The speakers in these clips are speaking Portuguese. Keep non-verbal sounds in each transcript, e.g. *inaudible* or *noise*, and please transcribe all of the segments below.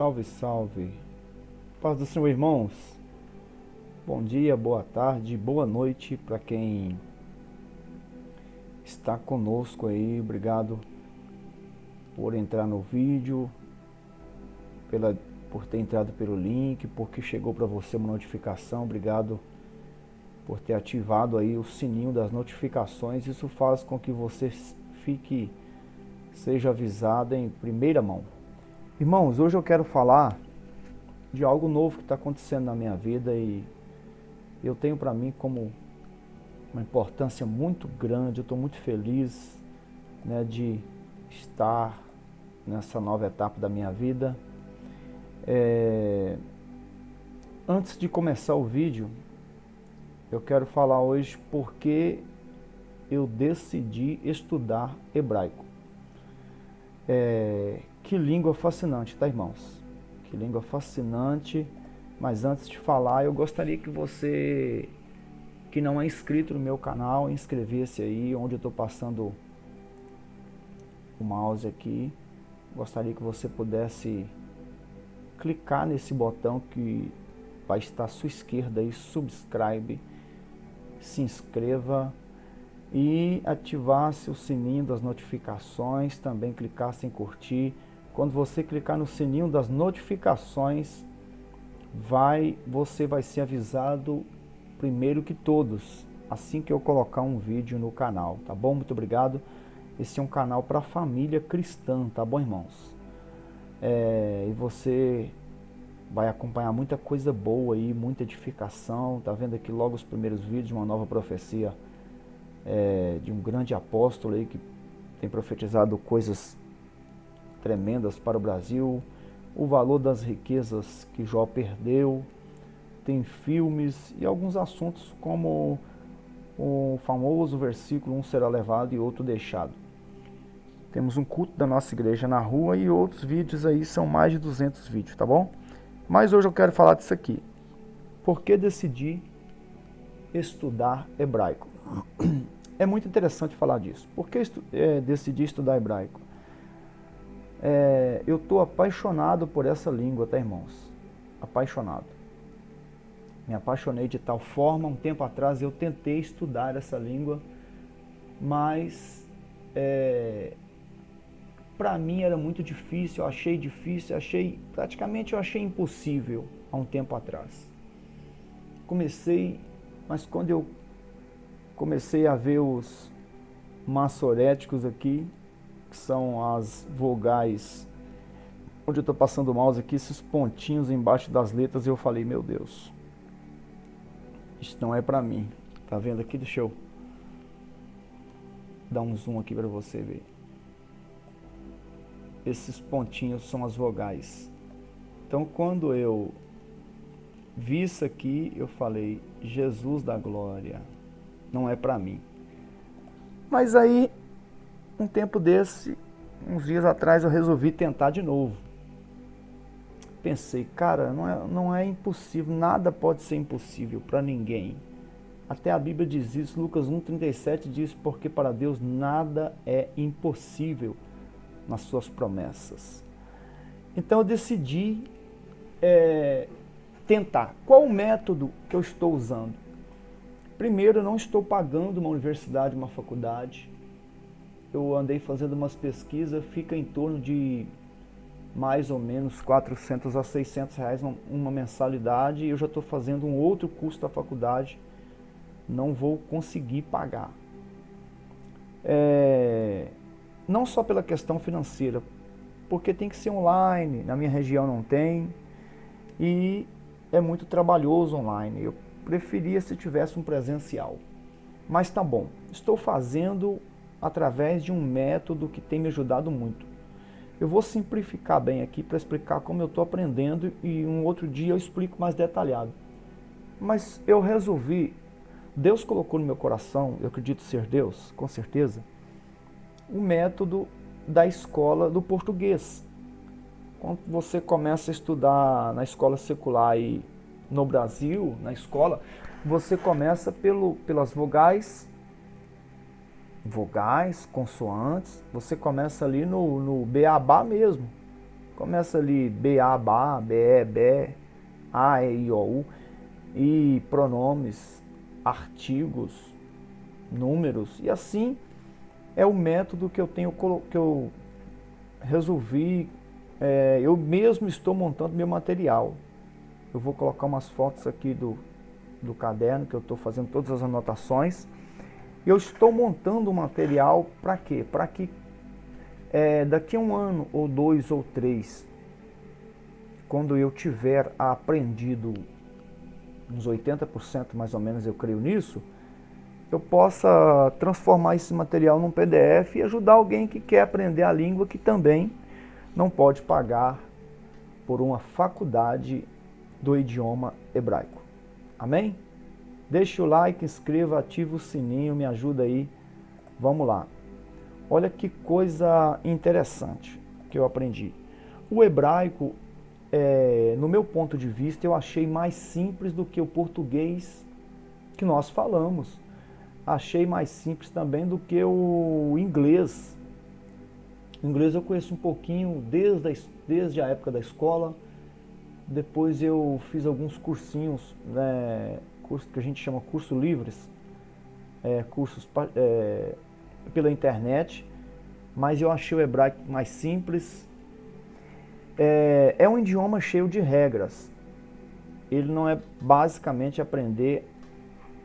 Salve, salve. Paz do Senhor, irmãos. Bom dia, boa tarde, boa noite para quem está conosco aí. Obrigado por entrar no vídeo, pela, por ter entrado pelo link, porque chegou para você uma notificação. Obrigado por ter ativado aí o sininho das notificações. Isso faz com que você fique, seja avisado em primeira mão. Irmãos, hoje eu quero falar de algo novo que está acontecendo na minha vida e eu tenho para mim como uma importância muito grande, eu estou muito feliz né, de estar nessa nova etapa da minha vida. É... Antes de começar o vídeo, eu quero falar hoje porque eu decidi estudar hebraico. É, que língua fascinante, tá irmãos? Que língua fascinante. Mas antes de falar, eu gostaria que você que não é inscrito no meu canal, inscrevesse aí, onde eu estou passando o mouse aqui. Gostaria que você pudesse clicar nesse botão que vai estar à sua esquerda aí, subscribe, se inscreva e ativasse o sininho das notificações, também clicasse em curtir, quando você clicar no sininho das notificações, vai, você vai ser avisado primeiro que todos, assim que eu colocar um vídeo no canal, tá bom? Muito obrigado. Esse é um canal para família cristã, tá bom, irmãos? É, e você vai acompanhar muita coisa boa aí, muita edificação. Tá vendo aqui logo os primeiros vídeos de uma nova profecia é, de um grande apóstolo aí que tem profetizado coisas tremendas para o Brasil, o valor das riquezas que Jó perdeu, tem filmes e alguns assuntos como o famoso versículo um será levado e outro deixado. Temos um culto da nossa igreja na rua e outros vídeos aí, são mais de 200 vídeos, tá bom? Mas hoje eu quero falar disso aqui. Por que decidi estudar hebraico? *clears throat* É muito interessante falar disso. Por que é, decidi estudar hebraico? É, eu estou apaixonado por essa língua, tá irmãos? Apaixonado. Me apaixonei de tal forma, um tempo atrás eu tentei estudar essa língua, mas é, para mim era muito difícil, eu achei difícil, achei, praticamente eu achei impossível há um tempo atrás. Comecei, mas quando eu comecei a ver os maçoréticos aqui, que são as vogais, onde eu estou passando o mouse aqui, esses pontinhos embaixo das letras, eu falei, meu Deus, isso não é para mim. Tá vendo aqui? Deixa eu dar um zoom aqui para você ver. Esses pontinhos são as vogais. Então, quando eu vi isso aqui, eu falei, Jesus da glória, não é para mim. Mas aí um tempo desse, uns dias atrás, eu resolvi tentar de novo. Pensei, cara, não é, não é impossível, nada pode ser impossível para ninguém. Até a Bíblia diz isso, Lucas 1,37 diz, porque para Deus nada é impossível nas suas promessas. Então eu decidi é, tentar. Qual o método que eu estou usando? Primeiro, eu não estou pagando uma universidade, uma faculdade eu andei fazendo umas pesquisas, fica em torno de mais ou menos 400 a 600 reais uma mensalidade. Eu já estou fazendo um outro curso da faculdade, não vou conseguir pagar. É, não só pela questão financeira, porque tem que ser online, na minha região não tem, e é muito trabalhoso online. Eu preferia se tivesse um presencial. Mas tá bom, estou fazendo através de um método que tem me ajudado muito. Eu vou simplificar bem aqui para explicar como eu estou aprendendo e um outro dia eu explico mais detalhado. Mas eu resolvi, Deus colocou no meu coração, eu acredito ser Deus, com certeza, o método da escola do português. Quando você começa a estudar na escola secular e no Brasil, na escola, você começa pelo, pelas vogais vogais, consoantes, você começa ali no, no beabá mesmo. Começa ali B, A, Ba, B, E, B, A, E, I, O, U. E pronomes, artigos, números. E assim é o método que eu tenho que eu resolvi. É, eu mesmo estou montando meu material. Eu vou colocar umas fotos aqui do, do caderno que eu estou fazendo todas as anotações. Eu estou montando o material para quê? Para que é, daqui a um ano, ou dois, ou três, quando eu tiver aprendido uns 80% mais ou menos, eu creio nisso, eu possa transformar esse material num PDF e ajudar alguém que quer aprender a língua que também não pode pagar por uma faculdade do idioma hebraico. Amém? Deixe o like, inscreva, ative o sininho, me ajuda aí. Vamos lá. Olha que coisa interessante que eu aprendi. O hebraico, é, no meu ponto de vista, eu achei mais simples do que o português que nós falamos. Achei mais simples também do que o inglês. O inglês eu conheço um pouquinho desde a, desde a época da escola. Depois eu fiz alguns cursinhos né, curso que a gente chama curso livres, é, cursos é, pela internet, mas eu achei o hebraico mais simples. É, é um idioma cheio de regras. Ele não é basicamente aprender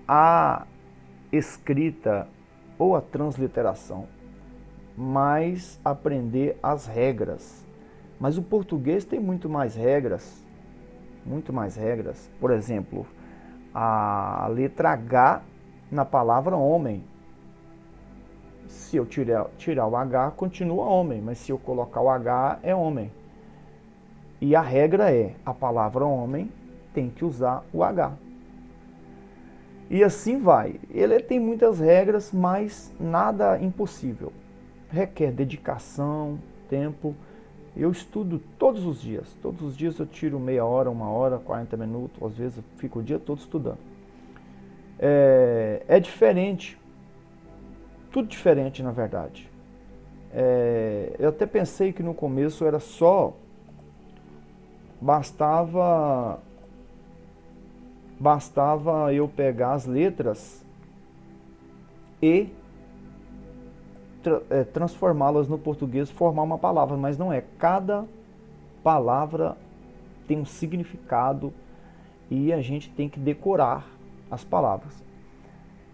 a escrita ou a transliteração, mas aprender as regras. Mas o português tem muito mais regras, muito mais regras. Por exemplo, a letra H na palavra homem. Se eu tirar, tirar o H, continua homem, mas se eu colocar o H, é homem. E a regra é, a palavra homem tem que usar o H. E assim vai. Ele tem muitas regras, mas nada impossível. Requer dedicação, tempo. Eu estudo todos os dias. Todos os dias eu tiro meia hora, uma hora, 40 minutos. Às vezes eu fico o dia todo estudando. É, é diferente. Tudo diferente, na verdade. É, eu até pensei que no começo era só... Bastava... Bastava eu pegar as letras e tra é, transformá-las no português, formar uma palavra, mas não é. Cada palavra tem um significado e a gente tem que decorar as palavras.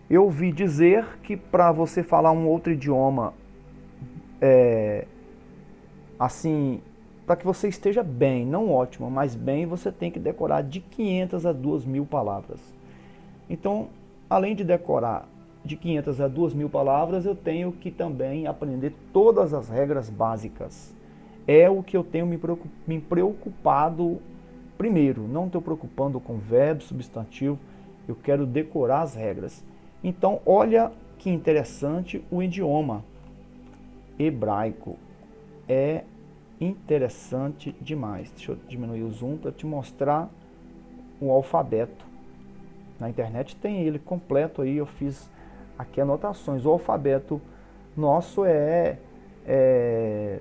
Eu ouvi dizer que para você falar um outro idioma, é, assim, para que você esteja bem, não ótimo, mas bem, você tem que decorar de 500 a 2 mil palavras. Então, além de decorar de 500 a 2 mil palavras, eu tenho que também aprender todas as regras básicas. É o que eu tenho me preocupado primeiro. Não estou preocupando com verbo, substantivo. Eu quero decorar as regras. Então, olha que interessante o idioma hebraico. É interessante demais. Deixa eu diminuir o zoom para te mostrar o alfabeto. Na internet tem ele completo aí, eu fiz aqui anotações. O alfabeto nosso é, é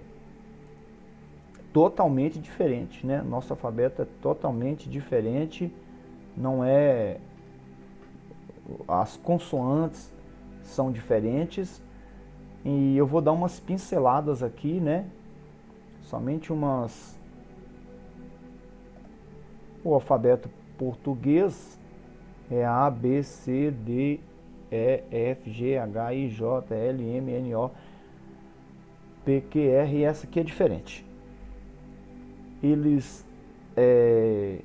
totalmente diferente, né? Nosso alfabeto é totalmente diferente, não é... As consoantes são diferentes e eu vou dar umas pinceladas aqui, né? Somente umas... O alfabeto português é A, B, C, D, e, F, G, H, I, J, L, M, N, O, P, Q, R e essa aqui é diferente. Eles é,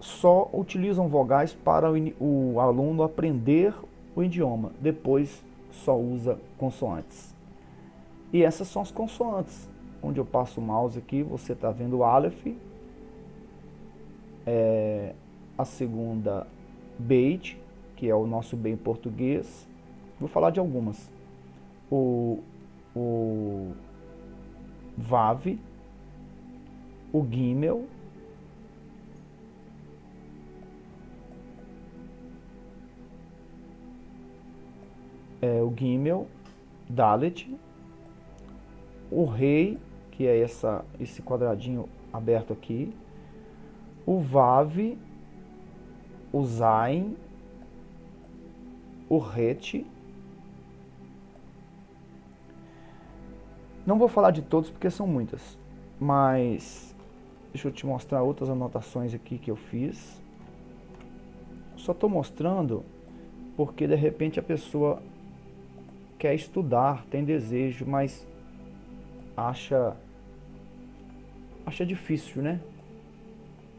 só utilizam vogais para o, o aluno aprender o idioma, depois só usa consoantes. E essas são as consoantes. Onde eu passo o mouse aqui, você está vendo o Aleph, é, a segunda Beit, que é o nosso bem português. Vou falar de algumas. O, o VAV, o Gimel, é, o Gimel, Dalet, o Rei, que é essa, esse quadradinho aberto aqui, o Vav, o Zain, o RET. Não vou falar de todos porque são muitas, mas deixa eu te mostrar outras anotações aqui que eu fiz. Só estou mostrando porque de repente a pessoa quer estudar, tem desejo, mas acha acha difícil, né?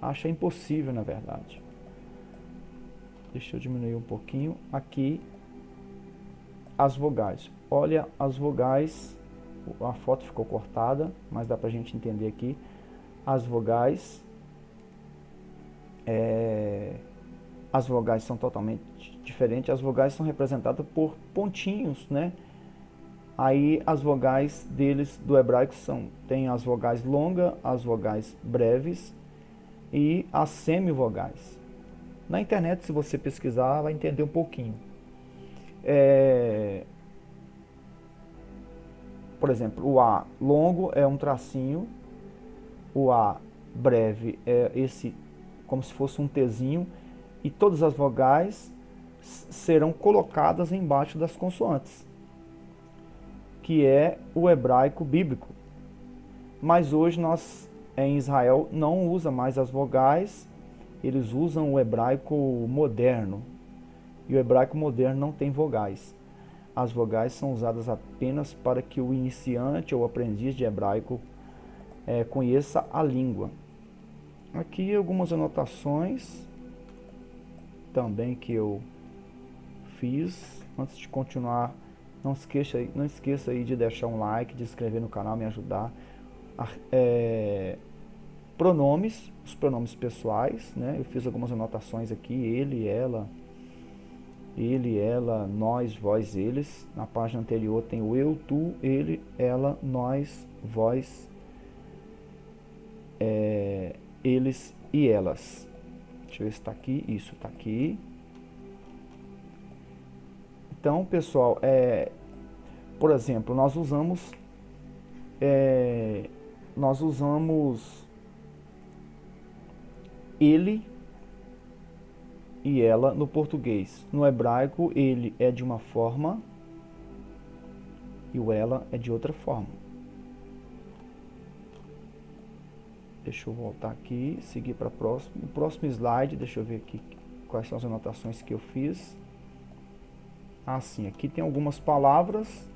Acha impossível, na verdade. Deixa eu diminuir um pouquinho. Aqui, as vogais. Olha as vogais. A foto ficou cortada, mas dá pra gente entender aqui. As vogais. É, as vogais são totalmente diferentes. As vogais são representadas por pontinhos, né? Aí as vogais deles do hebraico são tem as vogais longas, as vogais breves e as semivogais. Na internet, se você pesquisar, vai entender um pouquinho. É... Por exemplo, o A longo é um tracinho, o A breve é esse como se fosse um Tzinho, e todas as vogais serão colocadas embaixo das consoantes que é o hebraico bíblico. Mas hoje nós em Israel não usa mais as vogais, eles usam o hebraico moderno. E o hebraico moderno não tem vogais. As vogais são usadas apenas para que o iniciante ou aprendiz de hebraico é, conheça a língua. Aqui algumas anotações também que eu fiz antes de continuar não esqueça, não esqueça aí de deixar um like, de inscrever no canal, me ajudar. É, pronomes, os pronomes pessoais, né? Eu fiz algumas anotações aqui, ele, ela, ele, ela, nós, vós, eles. Na página anterior tem o eu, tu, ele, ela, nós, vós, é, eles e elas. Deixa eu ver se está aqui. Isso, está aqui. Então, pessoal, é, por exemplo, nós usamos é, nós usamos ele e ela no português. No hebraico, ele é de uma forma e o ela é de outra forma. Deixa eu voltar aqui, seguir para o próximo. O próximo slide, deixa eu ver aqui quais são as anotações que eu fiz. Assim, aqui tem algumas palavras.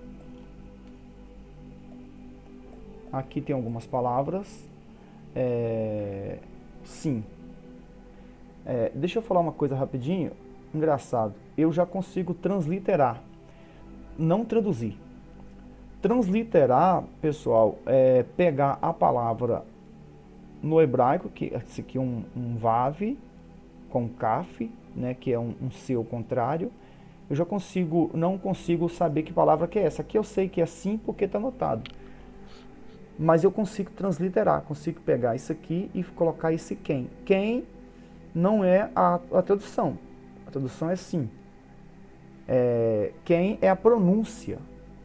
Aqui tem algumas palavras. É, sim. É, deixa eu falar uma coisa rapidinho. Engraçado. Eu já consigo transliterar. Não traduzir. Transliterar, pessoal, é pegar a palavra no hebraico, que esse aqui é um, um vav, com kaf, né, que é um, um seu contrário, eu já consigo, não consigo saber que palavra que é essa. Aqui eu sei que é sim porque está anotado. Mas eu consigo transliterar, consigo pegar isso aqui e colocar esse quem. Quem não é a, a tradução. A tradução é sim. É, quem é a pronúncia,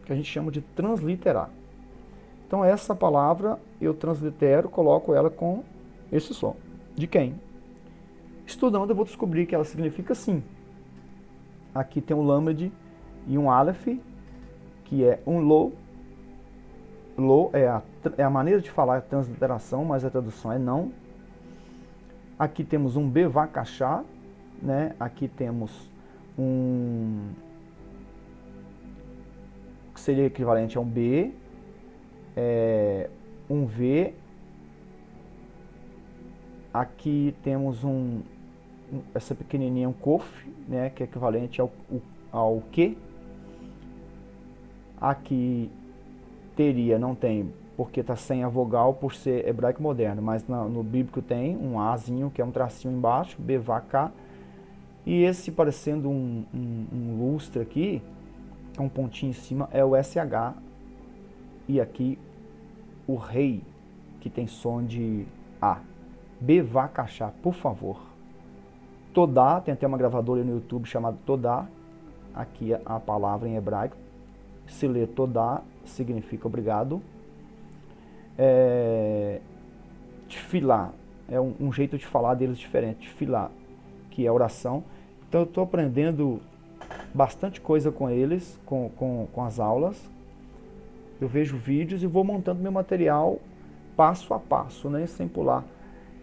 que a gente chama de transliterar. Então essa palavra eu translitero, coloco ela com esse som. De quem? Estudando eu vou descobrir que ela significa sim. Aqui tem um Lamed e um Aleph, que é um Lo. Lo é a, é a maneira de falar a transliteração, mas a tradução é não. Aqui temos um Bevakachá, né? Aqui temos um que seria equivalente a um B, é, um V. Aqui temos um, essa pequenininha um kof, né, que é equivalente ao, ao que. Aqui teria, não tem, porque está sem a vogal por ser hebraico moderno, mas no, no bíblico tem um Azinho, que é um tracinho embaixo, BVK. E esse parecendo um, um, um lustre aqui, com um pontinho em cima, é o SH. E aqui o rei, que tem som de A. Bevacachá, por favor. Todá, tem até uma gravadora no YouTube chamada Todá, aqui é a palavra em hebraico. Se lê Todá, significa obrigado. É, filar é um, um, jeito de falar deles diferente, filar que é oração. Então eu estou aprendendo bastante coisa com eles, com, com, com as aulas. Eu vejo vídeos e vou montando meu material passo a passo, né, sem pular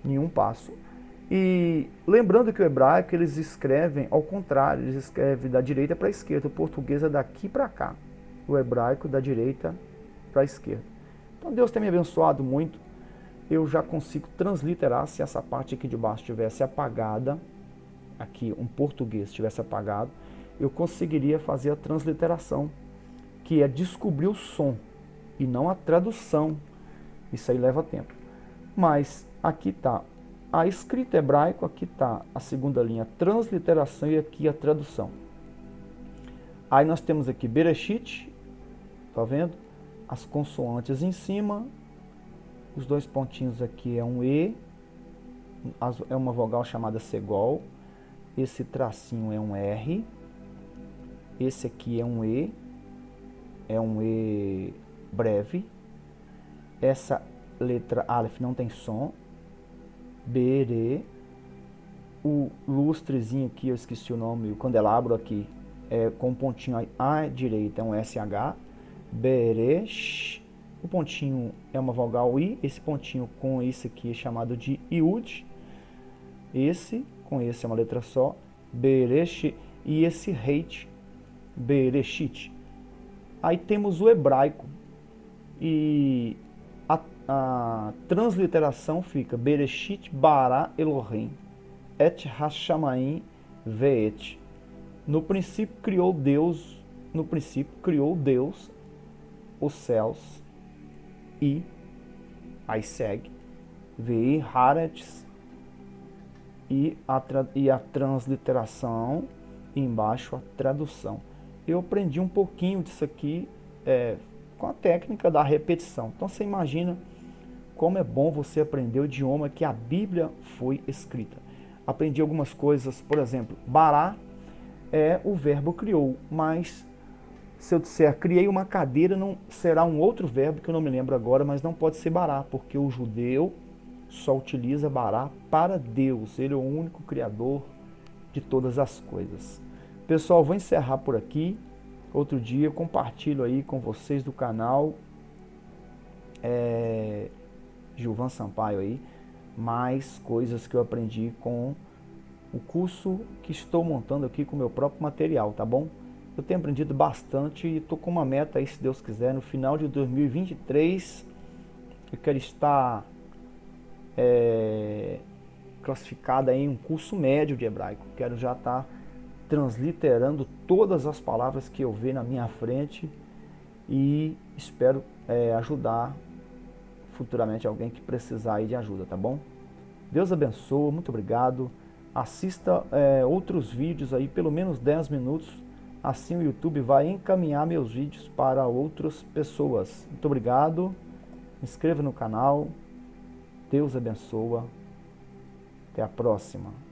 nenhum passo. E lembrando que o hebraico eles escrevem ao contrário, eles escrevem da direita para a esquerda, o português é daqui para cá, o hebraico da direita para a esquerda. Então Deus tem me abençoado muito, eu já consigo transliterar se essa parte aqui de baixo tivesse apagada, aqui um português tivesse apagado, eu conseguiria fazer a transliteração, que é descobrir o som e não a tradução. Isso aí leva tempo. Mas aqui está a escrita hebraico, aqui está a segunda linha, transliteração e aqui a tradução. Aí nós temos aqui Bereshit, tá vendo? As consoantes em cima, os dois pontinhos aqui é um E, é uma vogal chamada segol, esse tracinho é um R, esse aqui é um E, é um E breve. Essa letra Aleph não tem som. Bere. O lustrezinho aqui, eu esqueci o nome, o candelabro aqui, é com um pontinho à direita, é um SH. Beresh. O pontinho é uma vogal I, esse pontinho com esse aqui é chamado de Iud. Esse, com esse é uma letra só. Beresh. E esse Reit Bereshit. Aí temos o hebraico e a, a transliteração fica Bereshit bara Elohim et Hashamaim veet. No princípio criou Deus, no princípio criou Deus os céus e aí segue Vei Haaretz e a, e a transliteração e embaixo a tradução eu aprendi um pouquinho disso aqui é, com a técnica da repetição. Então você imagina como é bom você aprender o idioma que a Bíblia foi escrita. Aprendi algumas coisas, por exemplo, bará é o verbo criou, mas se eu disser criei uma cadeira, não será um outro verbo que eu não me lembro agora, mas não pode ser bará, porque o judeu só utiliza bará para Deus. Ele é o único criador de todas as coisas. Pessoal, vou encerrar por aqui. Outro dia compartilho aí com vocês do canal é, Gilvan Sampaio aí, mais coisas que eu aprendi com o curso que estou montando aqui com o meu próprio material, tá bom? Eu tenho aprendido bastante e estou com uma meta aí, se Deus quiser, no final de 2023 eu quero estar é, classificado em um curso médio de hebraico. Quero já estar tá transliterando todas as palavras que eu ver na minha frente e espero é, ajudar futuramente alguém que precisar de ajuda, tá bom? Deus abençoe, muito obrigado. Assista é, outros vídeos aí, pelo menos 10 minutos. Assim o YouTube vai encaminhar meus vídeos para outras pessoas. Muito obrigado. Inscreva no canal. Deus abençoa. Até a próxima.